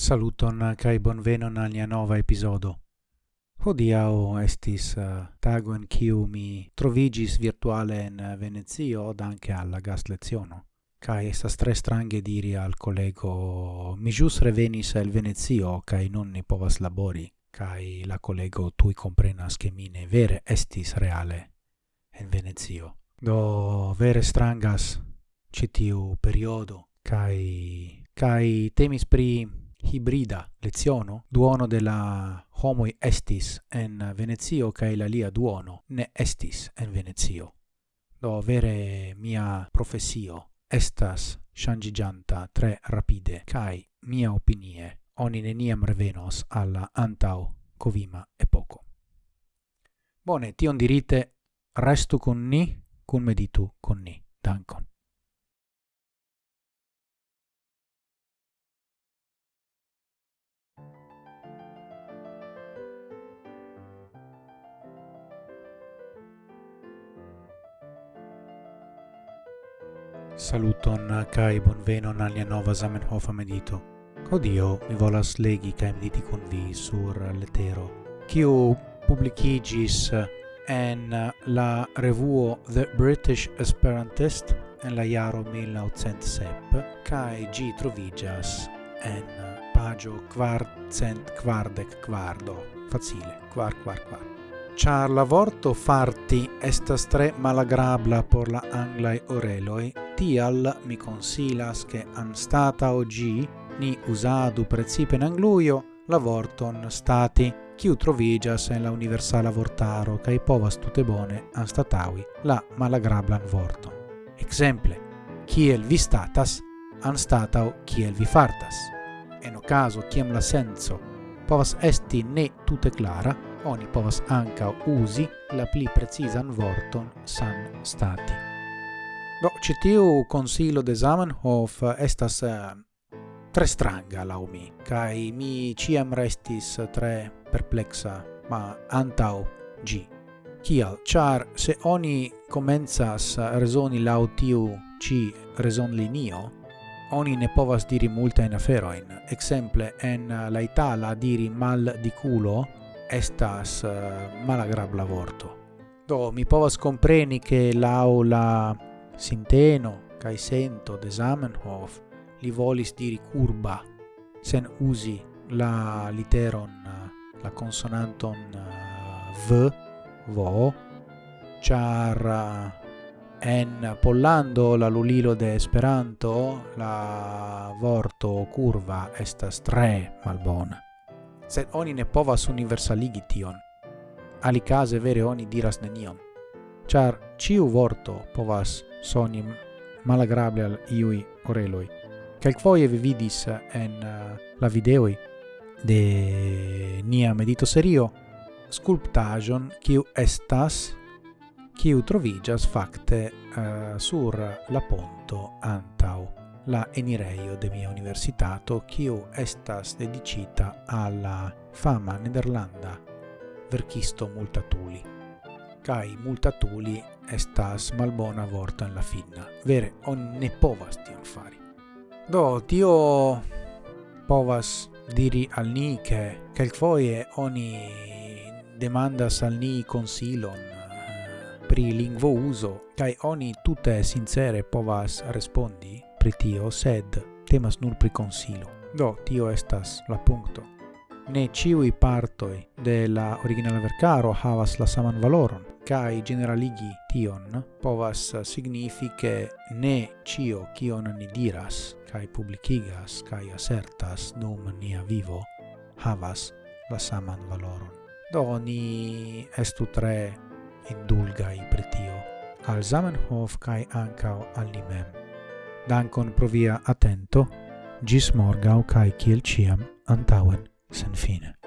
Saluton kai bonvenon al nia nova episodo. Hodiau estis eh, tago en kiu mi trovigis virtuale en eh, Venezio danke alla gas leziono. Kai estas tre strange diri al collego mi jus revenis el Venezio kai non ni povas labori kai la collego tui comprenas che mi ne vere estis reale en Venezio. Do vere strangas citiu periodo kai kai temis pri hibrida leziono duono de la homoi estis en Venezio kai la lia duono ne estis en Venezio. Do vere mia profesio estas shangigianta tre rapide kai mia opinie oni neniam revenos alla antau covima epoco. Bone, tion dirite restu con ni, cum meditu con ni. Dankon. Saluton kai bonvenon al nia nova Zamenhof medito. Odio mi volas legi kai mediti con vi sur letero, kiu publicigis en la revuo The British Esperantist en la jaro 1907 kai gi trovigas en pagio quart cent quardec quardo facile quar quar quar char la vorto farti estas tre malagrabla por la anglai oreloi, tial mi consilas che anstata oggi ni usadu precipe in angluio la vorton stati, kiu trovigas en la universala vortaro kaj povas tute bone anstataŭi la malagrablan vorton. Exemple, kiel vi statas anstatao kiel vi fartas. En o caso, kiem la senso, povas esti ne tute clara, oni povas anca usi la pli precisan vorton san stati. Do, ĉi tiu konsilo de Zamenhof eh, estas eh, tre stranga lau mi, cae mi ciam restis eh, tre perplexa, ma antau gi. Cial, char, se oni comenzas resoni lau tiu ci reson linio, oni ne povas diri multa in aferoin. Exemple en la Itala diri mal di culo estas uh, malagrabla vorto. Do mi povas compreni che l'aula sinteno cae sento de Zamenhof li volis diri curba sen usi la literon eh, la consonanton eh, v vo char en pollando la lulilo de esperanto la vorto curva estas tre malbona sed oni ne povas universaligi tion. Alicase vere oni diras nenion, char ciu vorto povas soni malagrable al iui oreloi. Quelquoie vi vidis eh, en eh, la videoi de nia medito serio sculptagion kiu estas kiu trovigas fakte uh, sur la ponto antau la enireio de mia universitato quio estas dedicita alla fama nederlanda verkisto Multatuli. Kai Multatuli estas malbona vorta en la finna. Vere, on ne povas tion fari. Do, tio povas diri al ni che quelquoie oni demandas al ni consilon eh, pri lingvo uso, kai oni tutte sincere povas respondi pri tio, sed temas nur pri consilo. Do, tio estas la punto. Ne ciui partoi de la originala vercaro havas la saman valoron, cae generaligi tion povas significe ne cio cion ni diras, cae publicigas, cae asertas dum nia vivo, havas la saman valoron. Do ni estu tre indulgai pri tio, al Zamenhof kai ancao al nimem. Dankon pro via atento, gis morgau cae ciel ciam antauen sen fine.